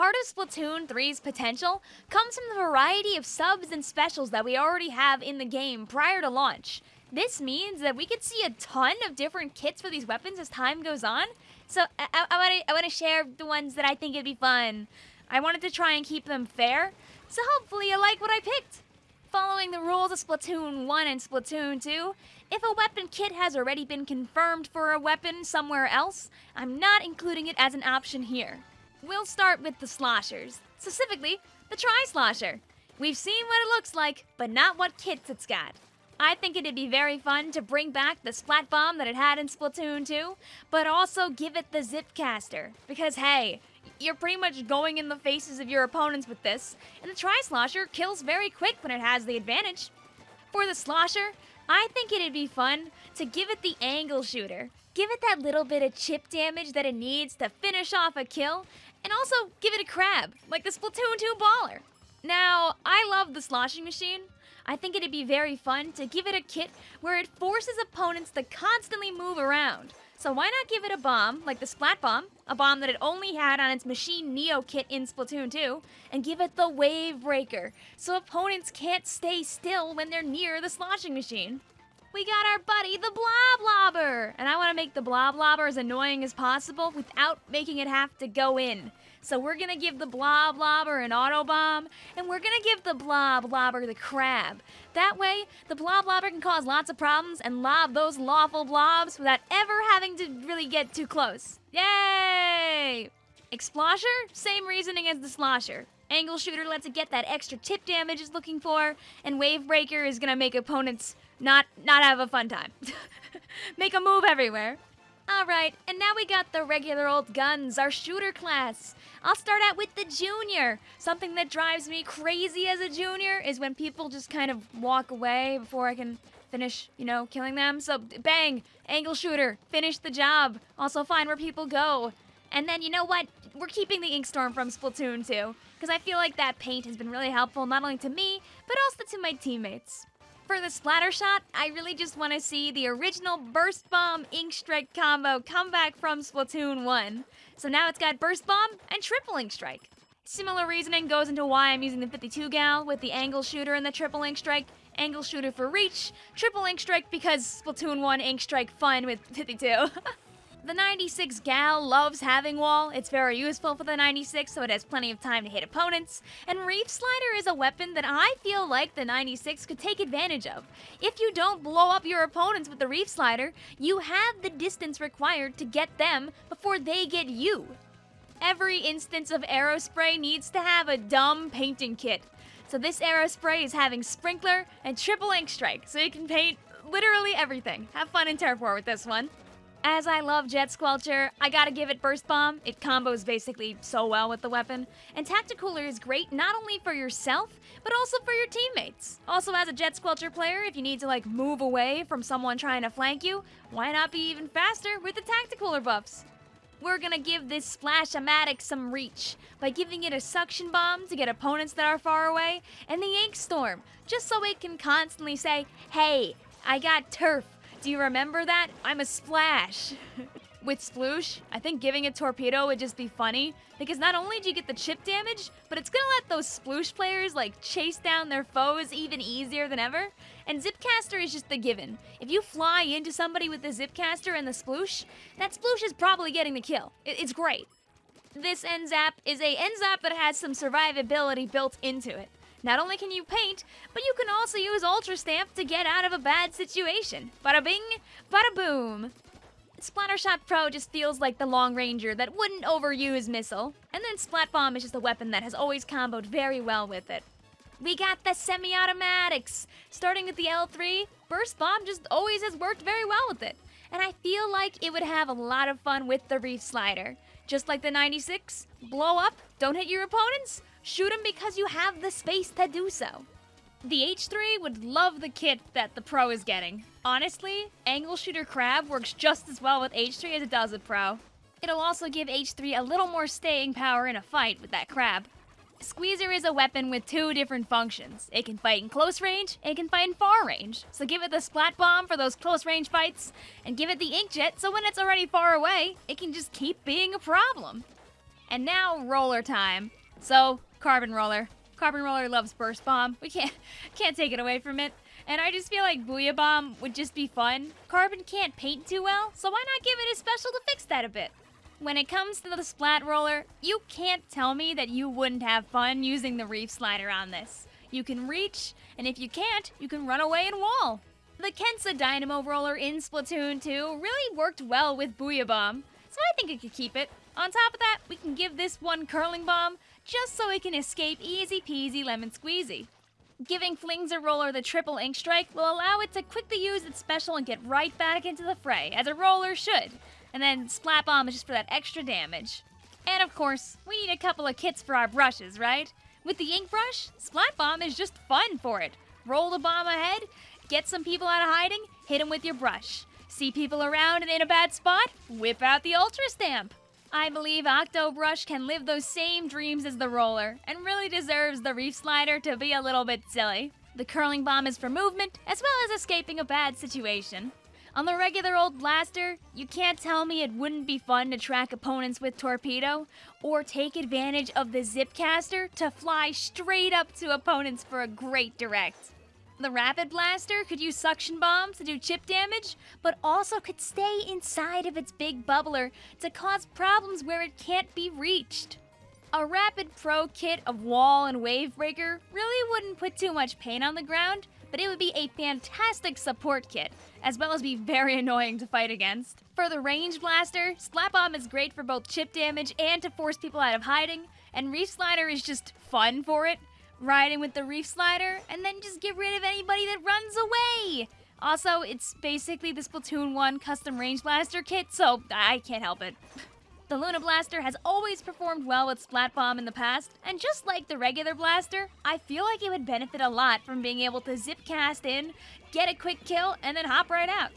Part of Splatoon 3's potential comes from the variety of subs and specials that we already have in the game prior to launch. This means that we could see a ton of different kits for these weapons as time goes on. So I, I, to I want to share the ones that I think would be fun. I wanted to try and keep them fair, so hopefully you like what I picked. Following the rules of Splatoon 1 and Splatoon 2, if a weapon kit has already been confirmed for a weapon somewhere else, I'm not including it as an option here. We'll start with the sloshers, specifically the Tri-Slosher. We've seen what it looks like, but not what kits it's got. I think it'd be very fun to bring back the Splat Bomb that it had in Splatoon 2, but also give it the Zipcaster. Because hey, you're pretty much going in the faces of your opponents with this, and the Tri-Slosher kills very quick when it has the advantage. For the Slosher, I think it'd be fun to give it the Angle Shooter. Give it that little bit of chip damage that it needs to finish off a kill, and also give it a crab, like the Splatoon 2 Baller. Now, I love the sloshing machine. I think it'd be very fun to give it a kit where it forces opponents to constantly move around. So why not give it a bomb, like the Splat Bomb, a bomb that it only had on its Machine Neo kit in Splatoon 2, and give it the Wave Breaker, so opponents can't stay still when they're near the sloshing machine. We got our buddy, the Bloblobber! And I want to make the Bloblobber as annoying as possible without making it have to go in. So we're gonna give the Bloblobber an auto bomb, and we're gonna give the Bloblobber the crab. That way, the Bloblobber can cause lots of problems and lob those lawful blobs without ever having to really get too close. Yay! Explosher, same reasoning as the Slosher. Angle Shooter lets it get that extra tip damage it's looking for, and Wave Breaker is gonna make opponents not not have a fun time. make a move everywhere. Alright, and now we got the regular old guns, our shooter class. I'll start out with the junior. Something that drives me crazy as a junior is when people just kind of walk away before I can finish, you know, killing them. So bang, angle shooter, finish the job. Also find where people go. And then you know what? We're keeping the Inkstorm from Splatoon 2, because I feel like that paint has been really helpful not only to me, but also to my teammates. For the splatter shot, I really just want to see the original Burst Bomb Ink Strike combo come back from Splatoon 1. So now it's got Burst Bomb and Triple Ink Strike. Similar reasoning goes into why I'm using the 52 gal with the Angle Shooter and the Triple Ink Strike. Angle Shooter for reach, Triple Ink Strike because Splatoon 1 Ink Strike fun with 52. The 96 Gal loves having wall. It's very useful for the 96, so it has plenty of time to hit opponents. And Reef Slider is a weapon that I feel like the 96 could take advantage of. If you don't blow up your opponents with the Reef Slider, you have the distance required to get them before they get you. Every instance of Aerospray needs to have a dumb painting kit. So this Aerospray is having Sprinkler and Triple Ink Strike, so you can paint literally everything. Have fun in War with this one. As I love Jet Squelcher, I gotta give it Burst Bomb. It combos basically so well with the weapon. And Tacticooler is great not only for yourself, but also for your teammates. Also, as a Jet Squelcher player, if you need to like move away from someone trying to flank you, why not be even faster with the Tacticooler buffs? We're gonna give this Splash-O-Matic some reach by giving it a Suction Bomb to get opponents that are far away, and the Ink Storm, just so it can constantly say, hey, I got turf, do you remember that? I'm a splash. With Sploosh, I think giving a torpedo would just be funny, because not only do you get the chip damage, but it's gonna let those Sploosh players like chase down their foes even easier than ever. And Zipcaster is just the given. If you fly into somebody with the Zipcaster and the Sploosh, that Sploosh is probably getting the kill. It's great. This N-Zap is a N-Zap that has some survivability built into it. Not only can you paint, but you can also use Ultra Stamp to get out of a bad situation. Bada bing, bada boom. Splattershot Pro just feels like the Long Ranger that wouldn't overuse Missile. And then Splat Bomb is just a weapon that has always comboed very well with it. We got the semi-automatics! Starting with the L3, Burst Bomb just always has worked very well with it. And I feel like it would have a lot of fun with the Reef Slider. Just like the 96, blow up, don't hit your opponents, Shoot them because you have the space to do so. The H3 would love the kit that the Pro is getting. Honestly, Angle Shooter Crab works just as well with H3 as it does with Pro. It'll also give H3 a little more staying power in a fight with that crab. Squeezer is a weapon with two different functions. It can fight in close range, it can fight in far range. So give it the Splat Bomb for those close range fights, and give it the Inkjet so when it's already far away, it can just keep being a problem. And now roller time. So, Carbon Roller. Carbon Roller loves Burst Bomb. We can't can't take it away from it. And I just feel like Booyah Bomb would just be fun. Carbon can't paint too well, so why not give it a special to fix that a bit? When it comes to the Splat Roller, you can't tell me that you wouldn't have fun using the Reef Slider on this. You can reach, and if you can't, you can run away and wall. The Kensa Dynamo Roller in Splatoon 2 really worked well with Booyah Bomb, so I think it could keep it. On top of that, we can give this one Curling Bomb, just so it can escape easy peasy lemon squeezy. Giving Flingza Roller the triple ink strike will allow it to quickly use its special and get right back into the fray, as a roller should. And then Splat Bomb is just for that extra damage. And of course, we need a couple of kits for our brushes, right? With the ink brush, Splat Bomb is just fun for it. Roll the bomb ahead, get some people out of hiding, hit them with your brush. See people around and in a bad spot? Whip out the Ultra Stamp. I believe Octobrush can live those same dreams as the roller, and really deserves the Reef Slider to be a little bit silly. The curling bomb is for movement, as well as escaping a bad situation. On the regular old blaster, you can't tell me it wouldn't be fun to track opponents with Torpedo, or take advantage of the Zipcaster to fly straight up to opponents for a great direct. The Rapid Blaster could use suction bombs to do chip damage, but also could stay inside of its big bubbler to cause problems where it can't be reached. A Rapid Pro kit of Wall and Wave Breaker really wouldn't put too much pain on the ground, but it would be a fantastic support kit, as well as be very annoying to fight against. For the Range Blaster, Splat Bomb is great for both chip damage and to force people out of hiding, and Reef Slider is just fun for it, riding with the reef slider, and then just get rid of anybody that runs away. Also, it's basically the Splatoon 1 custom range blaster kit, so I can't help it. The Luna Blaster has always performed well with Splat Bomb in the past, and just like the regular blaster, I feel like it would benefit a lot from being able to zip cast in, get a quick kill, and then hop right out.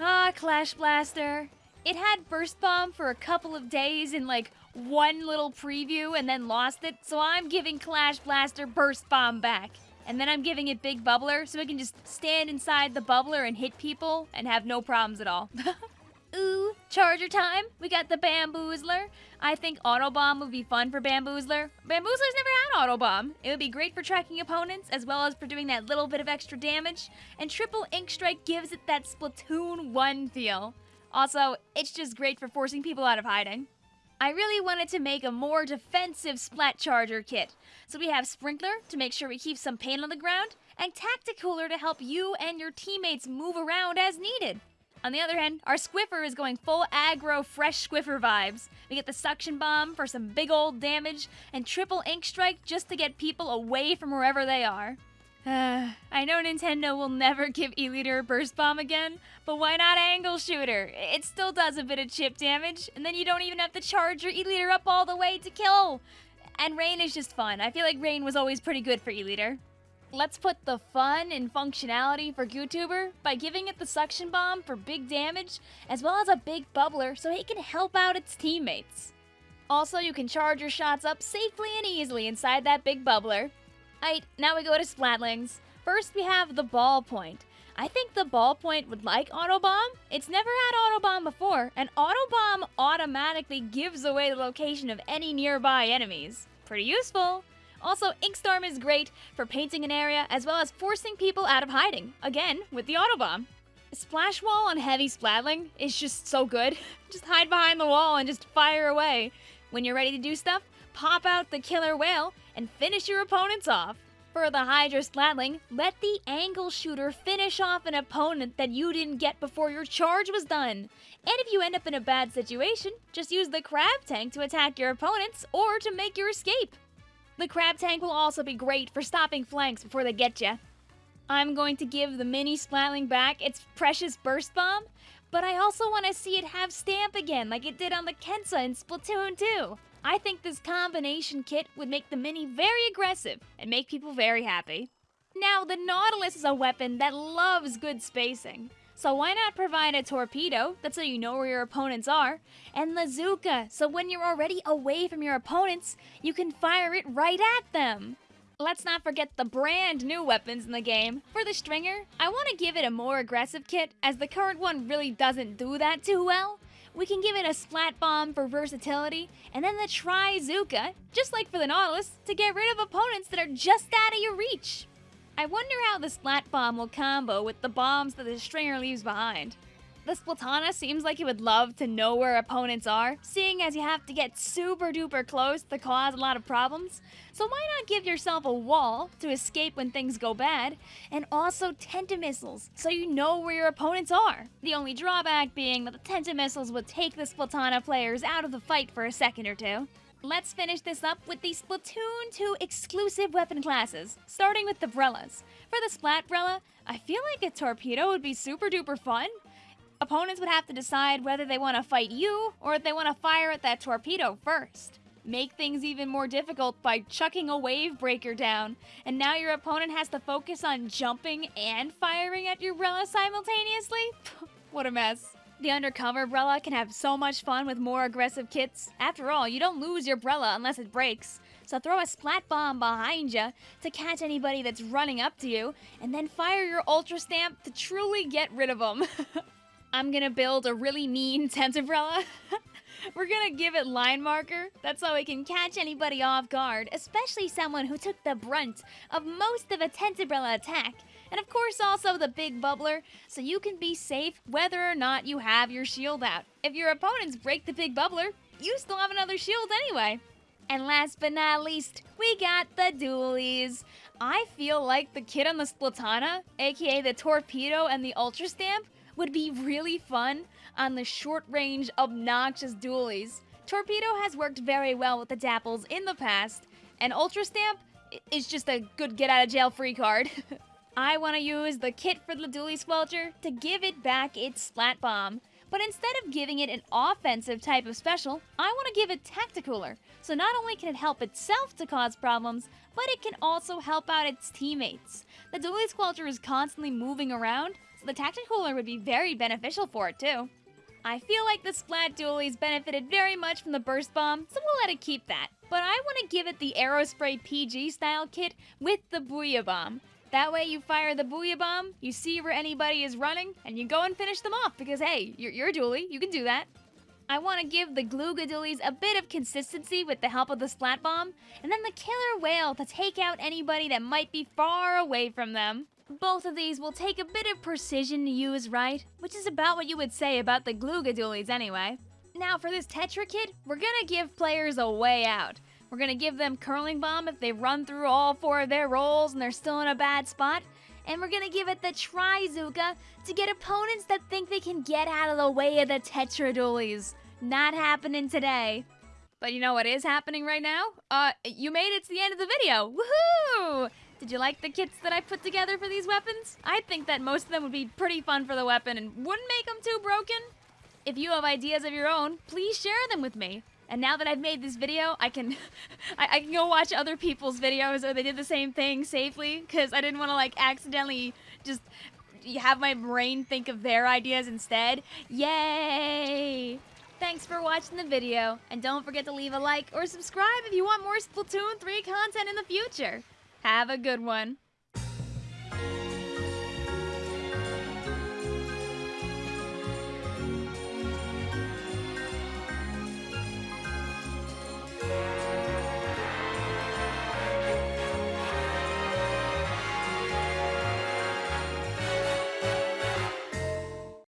Ah, Clash Blaster. It had Burst Bomb for a couple of days in like one little preview and then lost it, so I'm giving Clash Blaster Burst Bomb back. And then I'm giving it Big Bubbler so it can just stand inside the bubbler and hit people and have no problems at all. Ooh, charger time. We got the Bamboozler. I think Auto Bomb would be fun for Bamboozler. Bamboozler's never had Auto Bomb. It would be great for tracking opponents as well as for doing that little bit of extra damage. And Triple Ink Strike gives it that Splatoon 1 feel. Also, it's just great for forcing people out of hiding. I really wanted to make a more defensive Splat Charger kit. So we have Sprinkler to make sure we keep some paint on the ground, and Tacticooler to help you and your teammates move around as needed. On the other hand, our Squiffer is going full aggro, fresh Squiffer vibes. We get the Suction Bomb for some big old damage, and Triple Ink Strike just to get people away from wherever they are. Uh, I know Nintendo will never give E-liter a burst bomb again, but why not angle shooter? It still does a bit of chip damage, and then you don't even have to charge your E-liter up all the way to kill. And Rain is just fun. I feel like Rain was always pretty good for E-liter. Let's put the fun and functionality for GooTuber by giving it the suction bomb for big damage, as well as a big bubbler so it can help out its teammates. Also, you can charge your shots up safely and easily inside that big bubbler. Alright, now we go to Splatlings. First we have the Ballpoint. I think the Ballpoint would like Autobomb. It's never had Autobomb before, and Autobomb automatically gives away the location of any nearby enemies. Pretty useful. Also, Inkstorm is great for painting an area as well as forcing people out of hiding, again, with the Autobomb. Splash Wall on Heavy Splatling is just so good. just hide behind the wall and just fire away. When you're ready to do stuff, pop out the killer whale, and finish your opponents off. For the Hydra Splatling, let the angle shooter finish off an opponent that you didn't get before your charge was done. And if you end up in a bad situation, just use the Crab Tank to attack your opponents or to make your escape. The Crab Tank will also be great for stopping flanks before they get you. I'm going to give the mini Splatling back its precious Burst Bomb, but I also want to see it have Stamp again like it did on the Kensa in Splatoon 2. I think this combination kit would make the Mini very aggressive and make people very happy. Now, the Nautilus is a weapon that loves good spacing. So why not provide a torpedo, that's so you know where your opponents are, and Trizooka, so when you're already away from your opponents, you can fire it right at them. Let's not forget the brand new weapons in the game. For the Stringer, I want to give it a more aggressive kit, as the current one really doesn't do that too well. We can give it a Splat Bomb for versatility, and then the Trizooka, just like for the Nautilus, to get rid of opponents that are just out of your reach. I wonder how the Splat Bomb will combo with the bombs that the Stringer leaves behind. The Splatana seems like it would love to know where opponents are, seeing as you have to get super duper close to cause a lot of problems. So why not give yourself a wall to escape when things go bad, and also Tentamissiles, so you know where your opponents are. The only drawback being that the Tentamissiles would take the Splatana players out of the fight for a second or two. Let's finish this up with the Splatoon 2 exclusive weapon classes, starting with the Brellas. For the Splat Brella, I feel like a torpedo would be super duper fun, Opponents would have to decide whether they want to fight you or if they want to fire at that torpedo first. Make things even more difficult by chucking a wave breaker down, and now your opponent has to focus on jumping and firing at your Brella simultaneously? what a mess. The undercover Brella can have so much fun with more aggressive kits. After all, you don't lose your Brella unless it breaks. So throw a splat bomb behind you to catch anybody that's running up to you, and then fire your Ultra Stamp to truly get rid of them. I'm gonna build a really mean Tentabrella. We're gonna give it line marker. That's how it can catch anybody off guard, especially someone who took the brunt of most of a Tentabrella attack. And of course also the big bubbler, so you can be safe whether or not you have your shield out. If your opponents break the big bubbler, you still have another shield anyway. And last but not least, we got the dualies. I feel like the kid on the Splatana, aka the Torpedo and the Ultra Stamp, would be really fun on the short-range, obnoxious dualies. Torpedo has worked very well with the Dapples in the past, and Ultra Stamp is just a good get-out-of-jail-free card. I want to use the kit for the Dualie Squelcher to give it back its Splat Bomb. But instead of giving it an offensive type of special, I want to give it Tacticooler. So not only can it help itself to cause problems, but it can also help out its teammates. The Dualie Squelcher is constantly moving around, the Tacticooler would be very beneficial for it too. I feel like the Splat Dualies benefited very much from the Burst Bomb, so we'll let it keep that. But I want to give it the Aerospray PG style kit with the Booyah Bomb. That way you fire the Booyah Bomb, you see where anybody is running, and you go and finish them off because hey, you're, you're a dualie, you can do that. I want to give the Glooga Dualies a bit of consistency with the help of the Splat Bomb, and then the Killer Whale to take out anybody that might be far away from them. Both of these will take a bit of precision to use right, which is about what you would say about the Glooga Dualies anyway. Now for this Tetra kit, we're gonna give players a way out. We're gonna give them Curling Bomb if they run through all four of their rolls and they're still in a bad spot. And we're gonna give it the Trizooka to get opponents that think they can get out of the way of the Tetra Dualies. Not happening today. But you know what is happening right now? Uh, you made it to the end of the video. Woohoo! Did you like the kits that I put together for these weapons? I think that most of them would be pretty fun for the weapon and wouldn't make them too broken. If you have ideas of your own, please share them with me. And now that I've made this video, I can I, I, can go watch other people's videos or they did the same thing safely because I didn't want to like accidentally just have my brain think of their ideas instead. Yay! Thanks for watching the video, and don't forget to leave a like or subscribe if you want more Splatoon 3 content in the future. Have a good one.